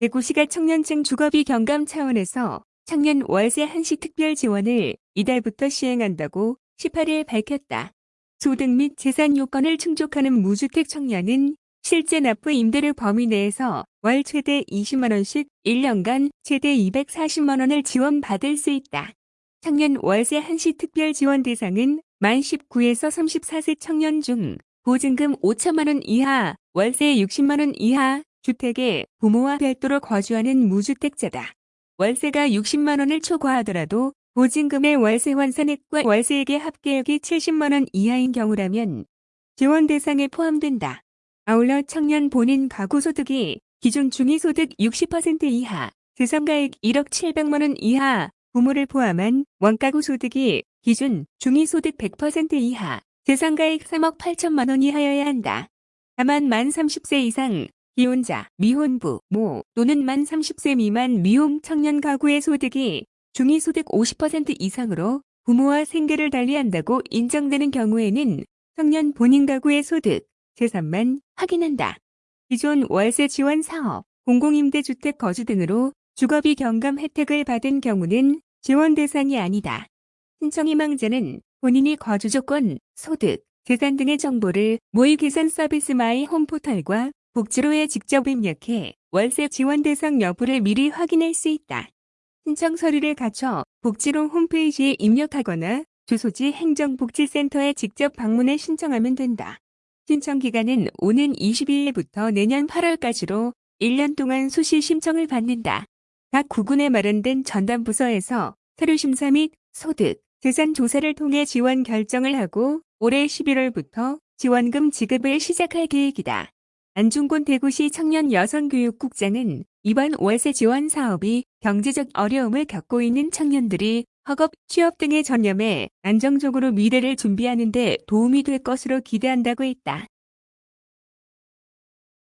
대구시가 청년층 주거비 경감 차원에서 청년 월세 한시 특별 지원을 이달부터 시행한다고 18일 밝혔다. 소득 및 재산 요건을 충족하는 무주택 청년은 실제 납부 임대료 범위 내에서 월 최대 20만원씩 1년간 최대 240만원을 지원받을 수 있다. 청년 월세 한시 특별 지원 대상은 만 19에서 34세 청년 중 보증금 5천만원 이하, 월세 60만원 이하, 주택에 부모와 별도로 거주하는 무주택자다. 월세가 60만원을 초과하더라도 보증금의 월세 환산액과 월세액의 합계액이 70만원 이하인 경우라면 지원 대상에 포함된다. 아울러 청년 본인 가구 소득이 기준 중위소득 60% 이하, 재산가액 1억 700만원 이하, 부모를 포함한 원가구 소득이 기준 중위소득 100% 이하, 재산가액 3억 8천만원 이하여야 한다. 다만 만 30세 이상 기혼자, 미혼부, 모 또는 만 30세 미만 미혼 청년 가구의 소득이 중위소득 50% 이상으로 부모와 생계를 달리한다고 인정되는 경우에는 청년 본인 가구의 소득, 재산만 확인한다. 기존 월세 지원 사업, 공공임대주택 거주 등으로 주거비 경감 혜택을 받은 경우는 지원 대상이 아니다. 신청 희망자는 본인이 거주 조건, 소득, 재산 등의 정보를 모의 계산 서비스 마이홈 포털과 복지로에 직접 입력해 월세 지원 대상 여부를 미리 확인할 수 있다. 신청 서류를 갖춰 복지로 홈페이지에 입력하거나 주소지 행정복지센터에 직접 방문해 신청하면 된다. 신청 기간은 오는 22일부터 내년 8월까지로 1년 동안 수시 신청을 받는다. 각 구군에 마련된 전담부서에서 서류 심사 및 소득, 재산 조사를 통해 지원 결정을 하고 올해 11월부터 지원금 지급을 시작할 계획이다. 안중곤 대구시 청년 여성교육국장은 이번 월세 지원 사업이 경제적 어려움을 겪고 있는 청년들이 학업, 취업 등에 전념해 안정적으로 미래를 준비하는 데 도움이 될 것으로 기대한다고 했다.